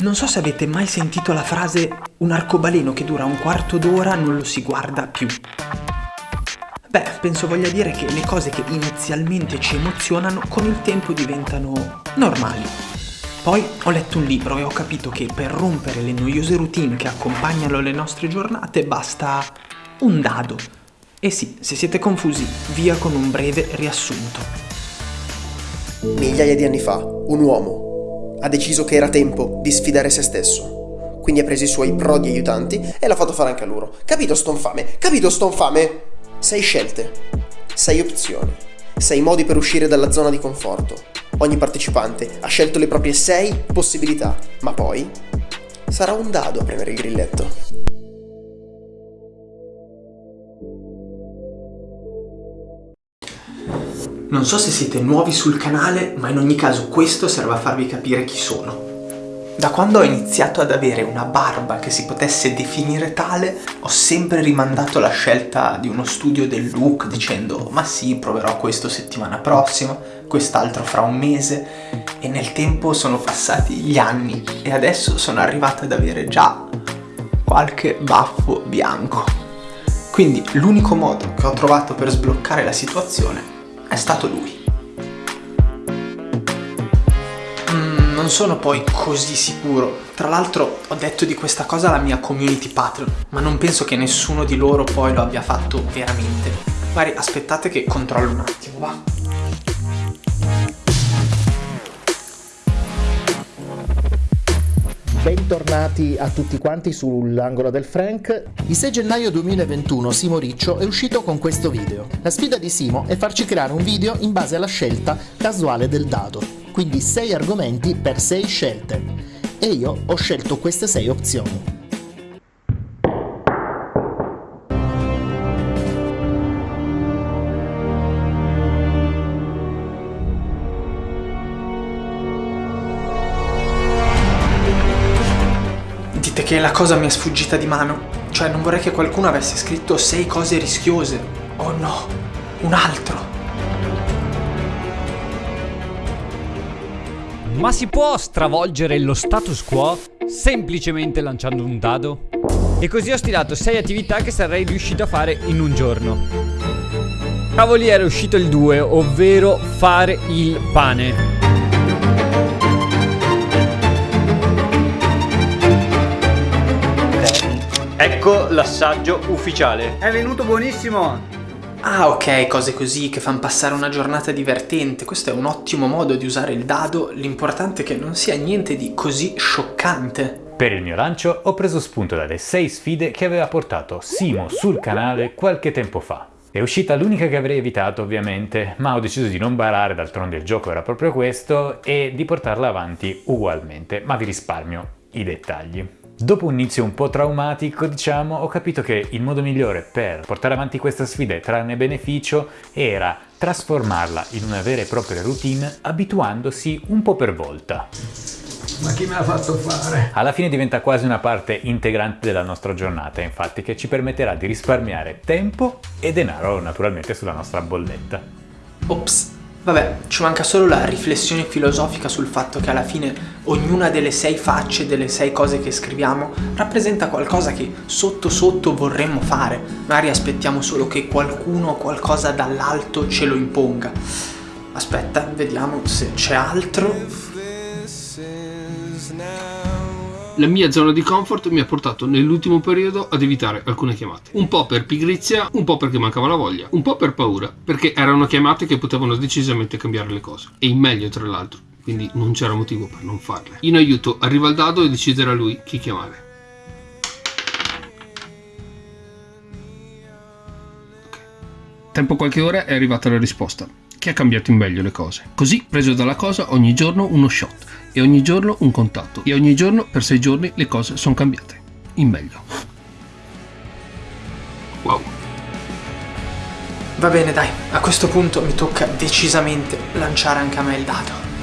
Non so se avete mai sentito la frase un arcobaleno che dura un quarto d'ora non lo si guarda più. Beh, penso voglia dire che le cose che inizialmente ci emozionano con il tempo diventano normali. Poi ho letto un libro e ho capito che per rompere le noiose routine che accompagnano le nostre giornate basta un dado. E sì, se siete confusi, via con un breve riassunto. Migliaia di anni fa, un uomo ha deciso che era tempo di sfidare se stesso. Quindi ha preso i suoi prodi aiutanti e l'ha fatto fare anche a loro. Capito stonfame? Capito stonfame? Sei scelte, sei opzioni, sei modi per uscire dalla zona di conforto. Ogni partecipante ha scelto le proprie sei possibilità, ma poi sarà un dado a premere il grilletto. Non so se siete nuovi sul canale, ma in ogni caso questo serve a farvi capire chi sono. Da quando ho iniziato ad avere una barba che si potesse definire tale, ho sempre rimandato la scelta di uno studio del look dicendo ma sì, proverò questo settimana prossima, quest'altro fra un mese e nel tempo sono passati gli anni e adesso sono arrivata ad avere già qualche baffo bianco. Quindi l'unico modo che ho trovato per sbloccare la situazione è stato lui. Mm, non sono poi così sicuro. Tra l'altro ho detto di questa cosa alla mia community Patreon, ma non penso che nessuno di loro poi lo abbia fatto veramente. Magari aspettate che controllo un attimo, va? Bentornati a tutti quanti sull'angolo del Frank. Il 6 gennaio 2021 Simo Riccio è uscito con questo video. La sfida di Simo è farci creare un video in base alla scelta casuale del dado, quindi 6 argomenti per 6 scelte. E io ho scelto queste 6 opzioni. Che la cosa mi è sfuggita di mano. Cioè non vorrei che qualcuno avesse scritto sei cose rischiose. Oh no, un altro. Ma si può stravolgere lo status quo semplicemente lanciando un dado? E così ho stilato 6 attività che sarei riuscito a fare in un giorno. Cavoli era uscito il 2, ovvero fare il pane. Ecco l'assaggio ufficiale. È venuto buonissimo! Ah ok, cose così che fanno passare una giornata divertente. Questo è un ottimo modo di usare il dado. L'importante è che non sia niente di così scioccante. Per il mio lancio ho preso spunto dalle 6 sfide che aveva portato Simo sul canale qualche tempo fa. È uscita l'unica che avrei evitato ovviamente, ma ho deciso di non barare, d'altronde il gioco era proprio questo, e di portarla avanti ugualmente, ma vi risparmio i dettagli. Dopo un inizio un po' traumatico, diciamo, ho capito che il modo migliore per portare avanti questa sfida e trarne beneficio era trasformarla in una vera e propria routine abituandosi un po' per volta. Ma chi me l'ha fatto fare? Alla fine diventa quasi una parte integrante della nostra giornata, infatti, che ci permetterà di risparmiare tempo e denaro naturalmente sulla nostra bolletta. Ops. Vabbè, ci manca solo la riflessione filosofica sul fatto che alla fine ognuna delle sei facce, delle sei cose che scriviamo, rappresenta qualcosa che sotto sotto vorremmo fare. Magari aspettiamo solo che qualcuno o qualcosa dall'alto ce lo imponga. Aspetta, vediamo se c'è altro. La mia zona di comfort mi ha portato nell'ultimo periodo ad evitare alcune chiamate. Un po' per pigrizia, un po' perché mancava la voglia, un po' per paura, perché erano chiamate che potevano decisamente cambiare le cose. E in meglio tra l'altro, quindi non c'era motivo per non farle. In aiuto arriva il dado e deciderà lui chi chiamare. Tempo qualche ora è arrivata la risposta, che ha cambiato in meglio le cose. Così, preso dalla cosa, ogni giorno uno shot e ogni giorno un contatto e ogni giorno per sei giorni le cose sono cambiate. In meglio. Wow. Va bene dai, a questo punto mi tocca decisamente lanciare anche a me il dado.